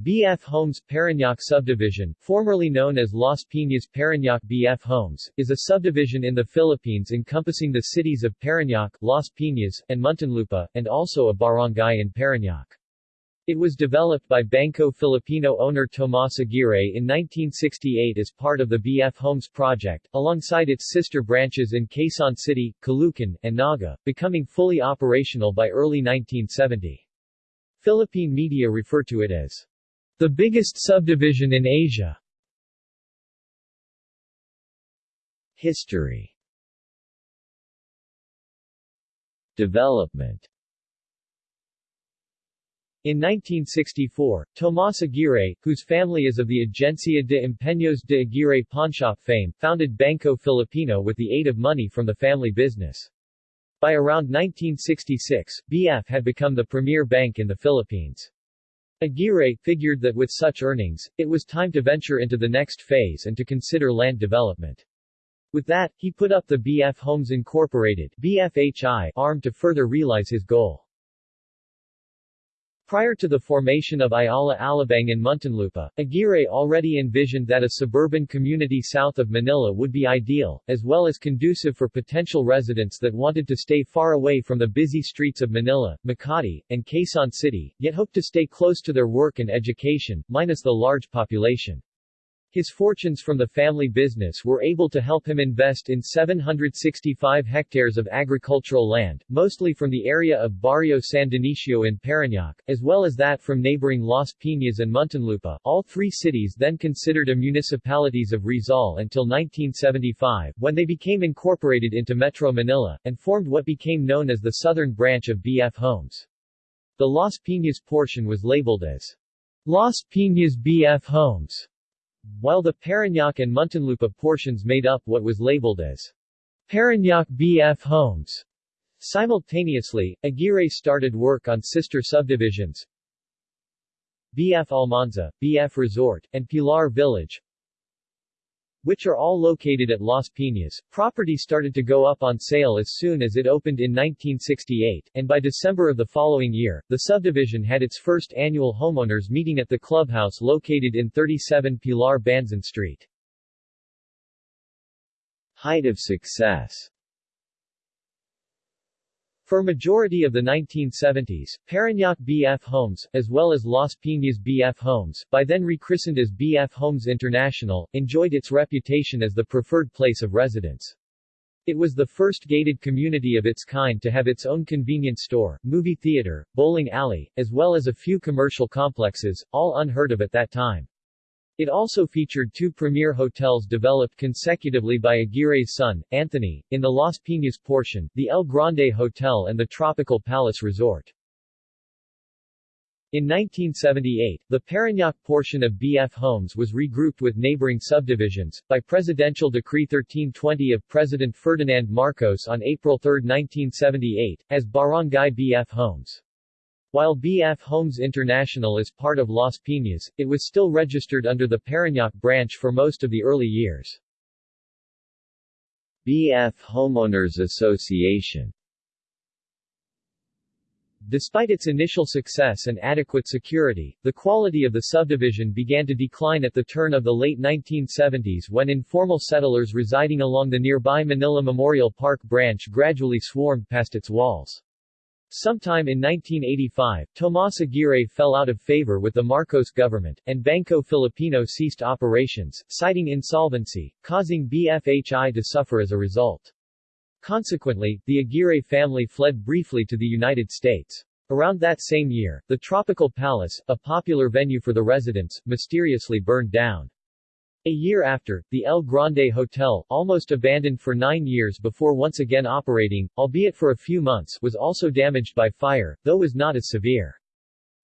BF Homes Parañaque Subdivision, formerly known as Las Piñas Parañaque BF Homes, is a subdivision in the Philippines encompassing the cities of Parañaque, Las Piñas, and Muntinlupa, and also a barangay in Parañaque. It was developed by Banco Filipino owner Tomas Aguirre in 1968 as part of the BF Homes project, alongside its sister branches in Quezon City, Caloocan, and Naga, becoming fully operational by early 1970. Philippine media refer to it as the biggest subdivision in Asia. History Development in 1964, Tomas Aguirre, whose family is of the Agencia de Empeños de Aguirre pawnshop fame, founded Banco Filipino with the aid of money from the family business. By around 1966, BF had become the premier bank in the Philippines. Aguirre figured that with such earnings, it was time to venture into the next phase and to consider land development. With that, he put up the BF Homes Incorporated BFHI arm to further realize his goal. Prior to the formation of Ayala Alabang in Muntinlupa, Aguirre already envisioned that a suburban community south of Manila would be ideal, as well as conducive for potential residents that wanted to stay far away from the busy streets of Manila, Makati, and Quezon City, yet hoped to stay close to their work and education, minus the large population. His fortunes from the family business were able to help him invest in 765 hectares of agricultural land, mostly from the area of Barrio San Dionisio in Parañaque, as well as that from neighboring Las Piñas and Muntinlupa, all three cities then considered a municipalities of Rizal until 1975, when they became incorporated into Metro Manila, and formed what became known as the southern branch of BF Homes. The Las Piñas portion was labeled as Las Piñas BF Homes while the Parañaque and Muntinlupa portions made up what was labeled as Parañaque BF Homes. Simultaneously, Aguirre started work on sister subdivisions BF Almanza, BF Resort, and Pilar Village, which are all located at Las Piñas. Property started to go up on sale as soon as it opened in 1968, and by December of the following year, the subdivision had its first annual homeowners meeting at the clubhouse located in 37 Pilar Banzan Street. Height of success for majority of the 1970s, Parañaque BF Homes, as well as Las Piñas BF Homes, by then rechristened as BF Homes International, enjoyed its reputation as the preferred place of residence. It was the first gated community of its kind to have its own convenience store, movie theater, bowling alley, as well as a few commercial complexes, all unheard of at that time. It also featured two premier hotels developed consecutively by Aguirre's son, Anthony, in the Las Piñas portion, the El Grande Hotel and the Tropical Palace Resort. In 1978, the Parañaque portion of BF Homes was regrouped with neighboring subdivisions, by Presidential Decree 1320 of President Ferdinand Marcos on April 3, 1978, as Barangay BF Homes. While BF Homes International is part of Las Piñas, it was still registered under the Parañaque branch for most of the early years. BF Homeowners Association Despite its initial success and adequate security, the quality of the subdivision began to decline at the turn of the late 1970s when informal settlers residing along the nearby Manila Memorial Park branch gradually swarmed past its walls. Sometime in 1985, Tomas Aguirre fell out of favor with the Marcos government, and Banco Filipino ceased operations, citing insolvency, causing BFHI to suffer as a result. Consequently, the Aguirre family fled briefly to the United States. Around that same year, the Tropical Palace, a popular venue for the residents, mysteriously burned down. A year after, the El Grande Hotel, almost abandoned for nine years before once again operating, albeit for a few months, was also damaged by fire, though was not as severe.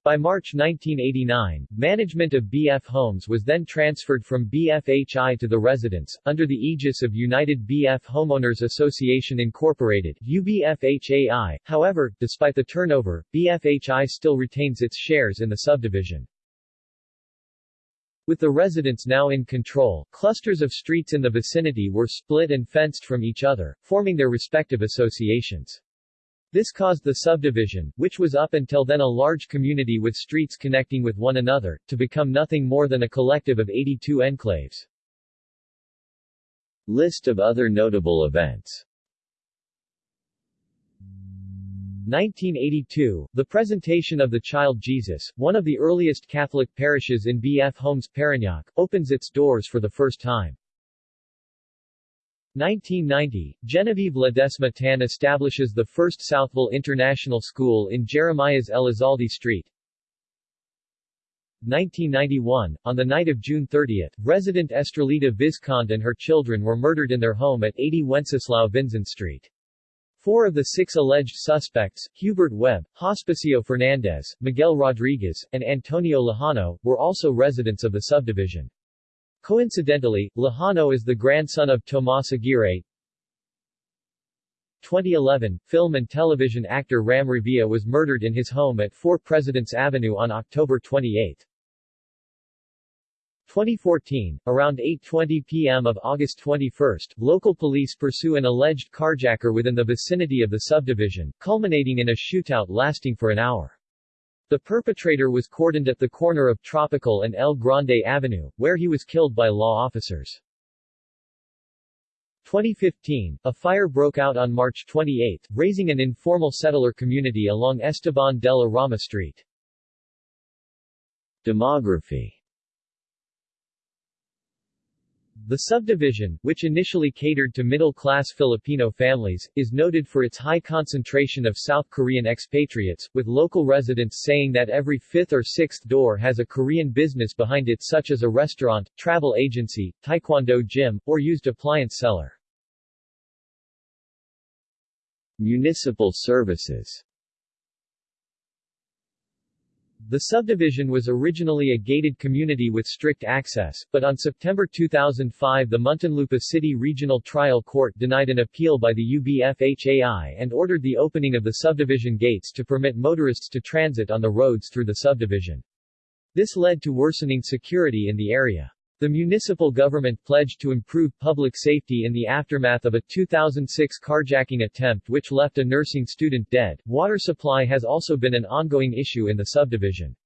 By March 1989, management of BF Homes was then transferred from BFHI to the residents, under the aegis of United BF Homeowners Association Incorporated UBFHAI. However, despite the turnover, BFHI still retains its shares in the subdivision. With the residents now in control, clusters of streets in the vicinity were split and fenced from each other, forming their respective associations. This caused the subdivision, which was up until then a large community with streets connecting with one another, to become nothing more than a collective of 82 enclaves. List of other notable events 1982, the presentation of the Child Jesus, one of the earliest Catholic parishes in B.F. Homes Parañaque, opens its doors for the first time. 1990, Genevieve Ledesma Tan establishes the first Southville International School in Jeremiah's Elizalde Street. 1991, on the night of June 30, resident Estrellita Vizconde and her children were murdered in their home at 80 Wenceslao Vinzon Street. Four of the six alleged suspects, Hubert Webb, Hospicio Fernandez, Miguel Rodriguez, and Antonio Lejano, were also residents of the subdivision. Coincidentally, Lejano is the grandson of Tomas Aguirre. 2011, film and television actor Ram Revilla was murdered in his home at 4 Presidents Avenue on October 28. 2014, around 8.20 p.m. of August 21, local police pursue an alleged carjacker within the vicinity of the subdivision, culminating in a shootout lasting for an hour. The perpetrator was cordoned at the corner of Tropical and El Grande Avenue, where he was killed by law officers. 2015, a fire broke out on March 28, razing an informal settler community along Esteban de la Rama Street. Demography the subdivision, which initially catered to middle-class Filipino families, is noted for its high concentration of South Korean expatriates, with local residents saying that every fifth or sixth door has a Korean business behind it such as a restaurant, travel agency, taekwondo gym, or used appliance seller. Municipal services the subdivision was originally a gated community with strict access, but on September 2005 the Muntinlupa City Regional Trial Court denied an appeal by the UBFHAI and ordered the opening of the subdivision gates to permit motorists to transit on the roads through the subdivision. This led to worsening security in the area. The municipal government pledged to improve public safety in the aftermath of a 2006 carjacking attempt which left a nursing student dead. Water supply has also been an ongoing issue in the subdivision.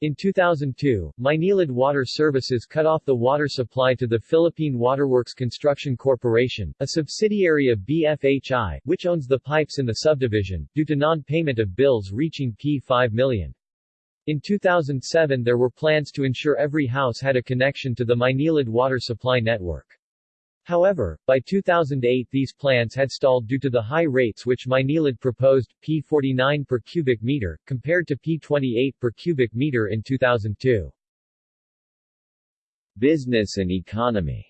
In 2002, Maynilad Water Services cut off the water supply to the Philippine Waterworks Construction Corporation, a subsidiary of BFHI, which owns the pipes in the subdivision, due to non-payment of bills reaching P5 million. In 2007 there were plans to ensure every house had a connection to the Maynilad water supply network. However, by 2008 these plans had stalled due to the high rates which Maynilad proposed, P49 per cubic meter, compared to P28 per cubic meter in 2002. Business and economy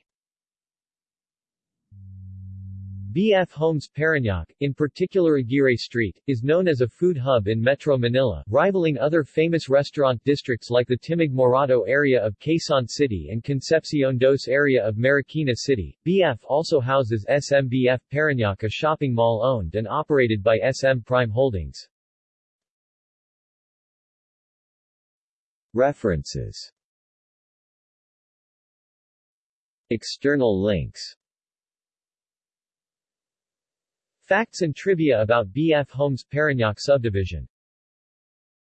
BF Homes Parañaque, in particular Aguirre Street, is known as a food hub in Metro Manila, rivaling other famous restaurant districts like the Timog Morato area of Quezon City and Concepcion Dos area of Marikina City. BF also houses SMBF Parañaque a shopping mall owned and operated by SM Prime Holdings. References. External links Facts and trivia about BF Homes Parañaque subdivision